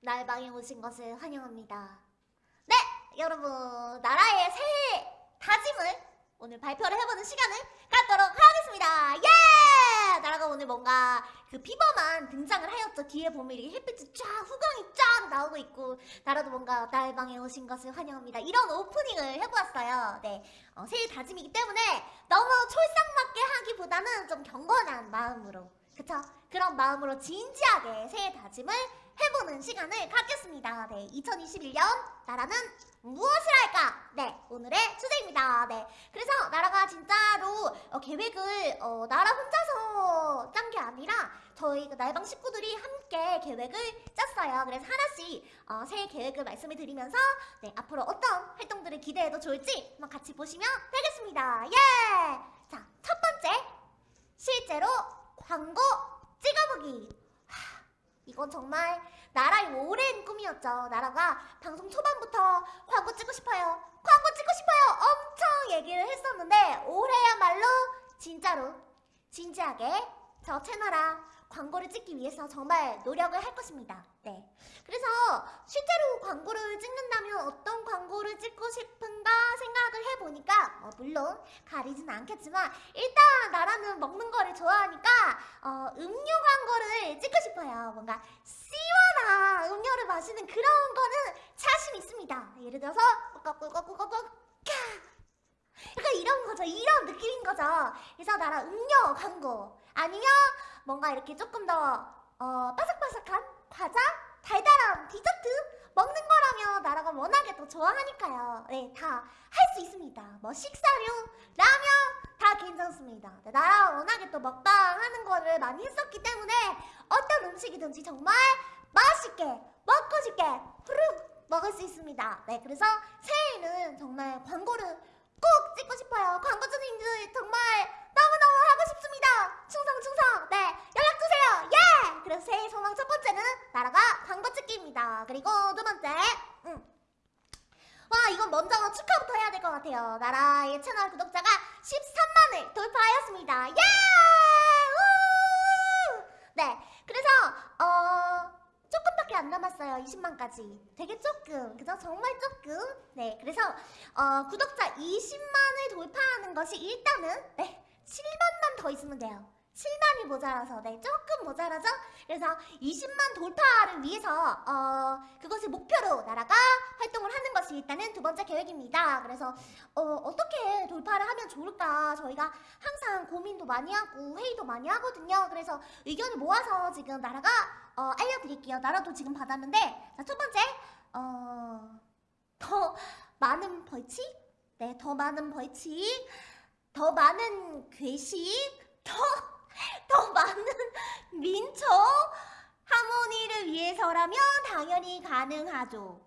날방에 오신 것을 환영합니다. 네, 여러분 나라의 새해 다짐을 오늘 발표를 해보는 시간을 갖도록 하겠습니다. 예! 나라가 오늘 뭔가 그 비버만 등장을 하였죠. 뒤에 보면 이렇게 햇빛이 쫙 후광이 쫙 나오고 있고 나라도 뭔가 날방에 오신 것을 환영합니다. 이런 오프닝을 해보았어요. 네, 어, 새해 다짐이기 때문에 너무 촐싹맞게 하기보다는 좀 경건한 마음으로 그쵸? 그런 마음으로 진지하게 새해 다짐을 해보는 시간을 갖겠습니다. 네, 2021년 나라는 무엇을 할까? 네, 오늘의 주제입니다. 네, 그래서 나라가 진짜로 어, 계획을 어, 나라 혼자서 짠 게 아니라 저희 그 날방 식구들이 함께 계획을 짰어요. 그래서 하나씩 어, 새해 계획을 말씀을 드리면서 네, 앞으로 어떤 활동들을 기대해도 좋을지 한번 같이 보시면 되겠습니다. 예! 자, 첫 번째 실제로 광고 찍어보기. 하, 이건 정말 나라의 오랜 꿈이었죠. 나라가 방송 초반부터 광고 찍고 싶어요. 광고 찍고 싶어요. 엄청 얘기를 했었는데 올해야말로 진짜로 진지하게 저 채널아 광고를 찍기 위해서 정말 노력을 할 것입니다. 네. 그래서 실제로 광고를 찍는다면 어떤 광고를 찍고 싶은가 생각을 해보니까 어, 물론 가리진 않겠지만 일단 나라는 먹는 거를 좋아하니까 어, 찍고 싶어요. 뭔가 시원한 음료를 마시는 그런 거는 자신 있습니다. 예를 들어서 꿀꺽꿀꺽꿀꺽꿀꺽 약간 이런 거죠. 이런 느낌인 거죠. 그래서 나라 음료 광고 아니면 뭔가 이렇게 조금 더 어, 바삭바삭한 과자, 달달한 디저트 먹는 거라면 나라가 워낙에 또 좋아하니까요. 네, 다 할 수 있습니다. 뭐 식사류, 라면 다 괜찮습니다. 네, 나라 워낙에 또 먹방 하는 거를 많이 했었기 때문에 어떤 음식이든지 정말 맛있게 먹고 싶게 후룩 먹을 수 있습니다. 네, 그래서 새해에는 정말 광고를 꼭 찍고 싶어요. 광고주님들 정말 너무너무 하고 싶습니다. 충성 충성. 네, 연락 주세요. 예. 그래서 새해 소망 첫 번째는 나라가 광고 찍기입니다. 그리고 두 번째, 음. 와 이건 먼저 축하부터 해야 될 것 같아요. 나라의 채널 구독자가 13만을 돌파하였습니다. 예! 우! 네, 그래서 어. 조금밖에 안 남았어요. 20만까지. 되게 조금. 그죠? 정말 조금. 네. 그래서 어, 구독자 20만을 돌파하는 것이 일단은 네. 7만만 더 있으면 돼요. 7만이 모자라서 네 조금 모자라죠? 그래서 20만 돌파를 위해서 어 그것을 목표로 나라가 활동을 하는 것이 일단은 두 번째 계획입니다. 그래서 어 어떻게 돌파를 하면 좋을까 저희가 항상 고민도 많이 하고 회의도 많이 하거든요. 그래서 의견을 모아서 지금 나라가 어 알려드릴게요. 나라도 지금 받았는데 자 첫 번째 어 더 많은 벌칙 네 더 많은 벌칙 더 많은 괴식 더 더 많은 민초 하모니를 위해서라면 당연히 가능하죠.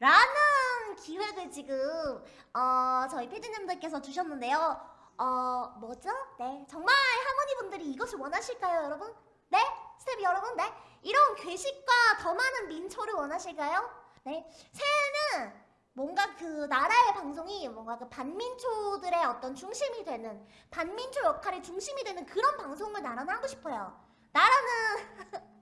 라는 기획을 지금 어, 저희 피디님들께서 주셨는데요. 어, 뭐죠? 네, 정말 하모니 분들이 이것을 원하실까요, 여러분? 네? 스텝 여러분, 네? 이런 괴식과 더 많은 민초를 원하실까요? 네, 새해는 뭔가 그 나라의 방송이 뭔가 그 반민초들의 어떤 중심이 되는 반민초 역할의 중심이 되는 그런 방송을 나라는 하고 싶어요. 나라는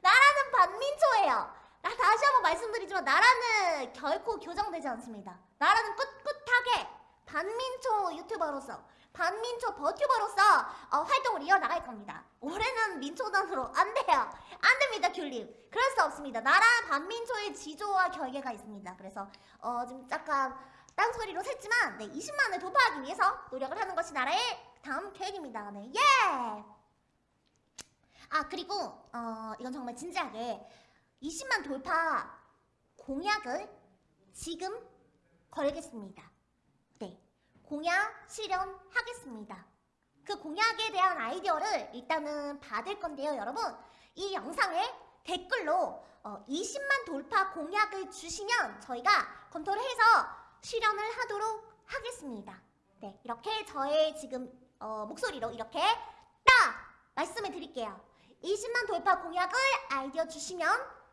나라는 반민초예요. 나 다시 한번 말씀드리지만 나라는 결코 교정되지 않습니다. 나라는 꿋꿋하게 반민초 유튜버로서 반민초 버튜버로서 어, 활동을 이어나갈 겁니다. 올해는 민초단으로 안 돼요. 안 됩니다, 귤님. 그럴 수 없습니다. 나라 반민초의 지조와 결계가 있습니다. 그래서 어, 좀 약간 딴소리로 샜지만 네, 20만을 돌파하기 위해서 노력을 하는 것이 나라의 다음 계획입니다. 네, 예! 아, 그리고 어, 이건 정말 진지하게 20만 돌파 공약을 지금 걸겠습니다. 네, 공약 실현하겠습니다. 그 공약에 대한 아이디어를 일단은 받을 건데요, 여러분. 이 영상에 댓글로 어, 20만 돌파 공약을 주시면 저희가 검토를 해서 실현을 하도록 하겠습니다. 네, 이렇게 저의 지금 어, 목소리로 이렇게 딱 말씀을 드릴게요. 20만 돌파 공약을 아이디어 주시면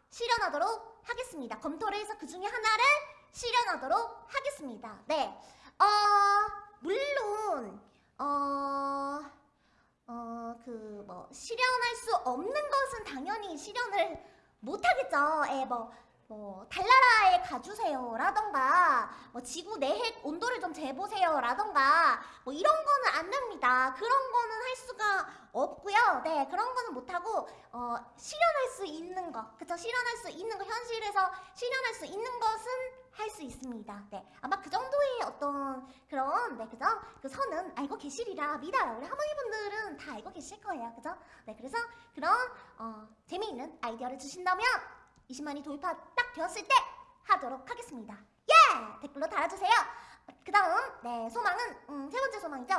실현하도록 하겠습니다. 검토를 해서 그 중에 하나를 실현하도록 하겠습니다. 네, 어, 물론 어, 어, 그, 뭐, 실현할 수 없는 것은 당연히 실현을 못하겠죠. 예, 뭐, 뭐, 달나라에 가주세요 라던가, 뭐, 지구 내핵 온도를 좀 재보세요 라던가, 뭐, 이런 거는 안 됩니다. 그런 거는 할 수가 없고요. 네, 그런 거는 못하고, 어, 실현할 수 있는 거, 그쵸? 실현할 수 있는 거, 현실에서 실현할 수 있는 것은 할 수 있습니다. 네, 아마 그 정도의 어떤 그런, 네, 그죠? 그 선은 알고 계시리라 믿어요. 우리 할머니분들은 다 알고 계실 거예요. 그죠? 네, 그래서 그런, 어, 재미있는 아이디어를 주신다면, 20만이 도입 딱 되었을 때 하도록 하겠습니다. 예! 댓글로 달아주세요. 그 다음, 네, 소망은, 음, 세 번째 소망이죠.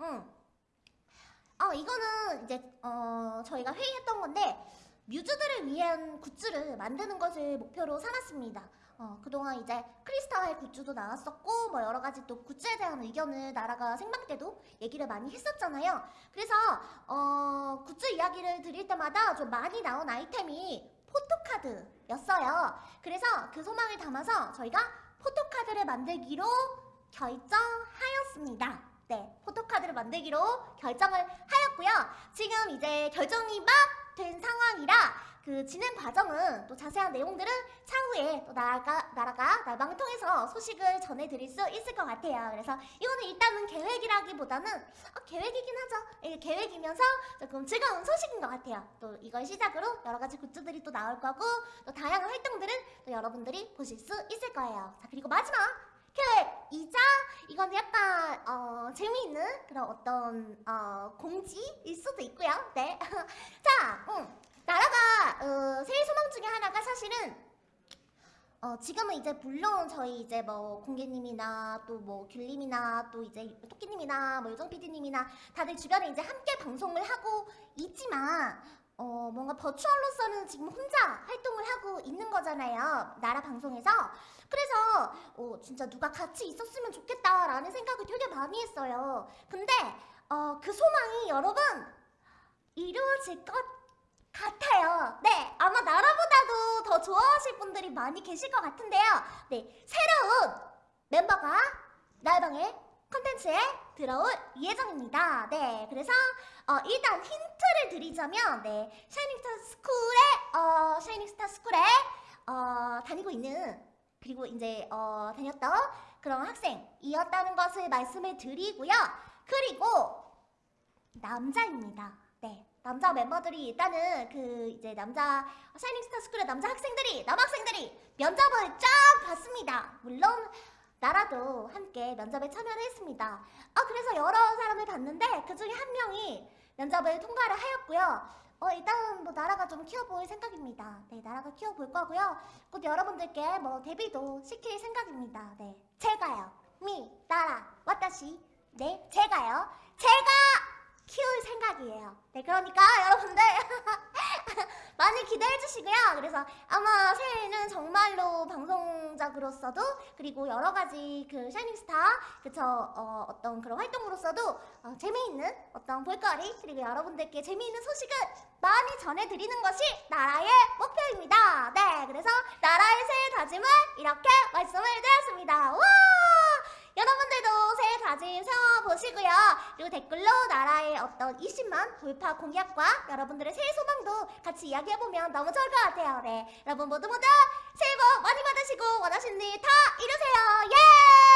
음. 어, 이거는 이제, 어, 저희가 회의했던 건데, 뮤즈들을 위한 굿즈를 만드는 것을 목표로 삼았습니다. 어, 그동안 이제 크리스탈 굿즈도 나왔었고, 뭐 여러 가지 또 굿즈에 대한 의견을 나라가 생방 때도 얘기를 많이 했었잖아요. 그래서, 어, 굿즈 이야기를 드릴 때마다 좀 많이 나온 아이템이 포토카드였어요. 그래서 그 소망을 담아서 저희가 포토카드를 만들기로 결정하였습니다. 네, 포토카드를 만들기로 결정을 하였고요. 지금 이제 결정이 막 된 상황이라 그 진행 과정은 또 자세한 내용들은 차후에 또 나라가 나라가 날방을 통해서 소식을 전해드릴 수 있을 것 같아요. 그래서 이거는 일단은 계획이라기보다는 어, 계획이긴 하죠. 예, 계획이면서 조금 즐거운 소식인 것 같아요. 또 이걸 시작으로 여러 가지 굿즈들이 또 나올 거고 또 다양한 활동들은 또 여러분들이 보실 수 있을 거예요. 자 그리고 마지막 계획이자 이건 약간 어, 재미있는 그런 어떤 어, 공지일 수도 있고요. 네. 자, 음, 나라가 어, 새해 소망 중에 하나가 사실은 어, 지금은 이제 물론 저희 이제 뭐 공개님이나 또 뭐 귤님이나 또 이제 토끼님이나 뭐 요정 PD님이나 다들 주변에 이제 함께 방송을 하고 있지만 어, 뭔가 버추얼로서는 지금 혼자 활동을 하고 있는 거잖아요. 나라 방송에서. 그래서 어, 진짜 누가 같이 있었으면 좋겠다라는 생각을 되게 많이 했어요. 근데 어, 그 소망이 여러분 이루어질 것 같아요. 네, 아마 나라보다도 더 좋아하실 분들이 많이 계실 것 같은데요. 네, 새로운 멤버가 날방의 컨텐츠에 들어올 예정입니다. 네, 그래서 어, 일단 힌트를 드리자면 네, 샤이닝스타 스쿨에 어, 샤이닝스타 스쿨에 어, 다니고 있는 그리고 이제 어, 다녔던 그런 학생이었다는 것을 말씀을 드리고요. 그리고 남자입니다. 네. 남자 멤버들이 일단은 그 이제 남자 샤이닝스타 스쿨의 남자 학생들이 남학생들이 면접을 쫙 봤습니다. 물론 나라도 함께 면접에 참여를 했습니다. 아 그래서 여러 사람을 봤는데 그 중에 한 명이 면접을 통과를 하였고요. 어 일단 뭐 나라가 좀 키워볼 생각입니다. 네 나라가 키워 볼 거고요. 곧 여러분들께 뭐 데뷔도 시킬 생각입니다. 네 제가요. 미 나라 와타시 네 제가요. 제가 키울 생각이에요. 네, 그러니까 여러분들 많이 기대해 주시고요. 그래서 아마 새해에는 정말로 방송작으로서도 그리고 여러 가지 그 샤이닝스타 그쵸 어, 어떤 그런 활동으로서도 어, 재미있는 어떤 볼거리 그리고 여러분들께 재미있는 소식을 많이 전해드리는 것이 나라의 목표입니다. 네, 그래서 나라의 새해 다짐을 이렇게 말씀을 드렸습니다. 와! 여러분들도 새해 다짐 세워 보시고요. 그리고 댓글로 나라의 어떤 20만 돌파 공약과 여러분들의 새해 소망도 같이 이야기해보면 너무 좋을 것 같아요. 네. 여러분 모두 모두 새해 복 많이 받으시고 원하시는 일 다 이루세요. 예!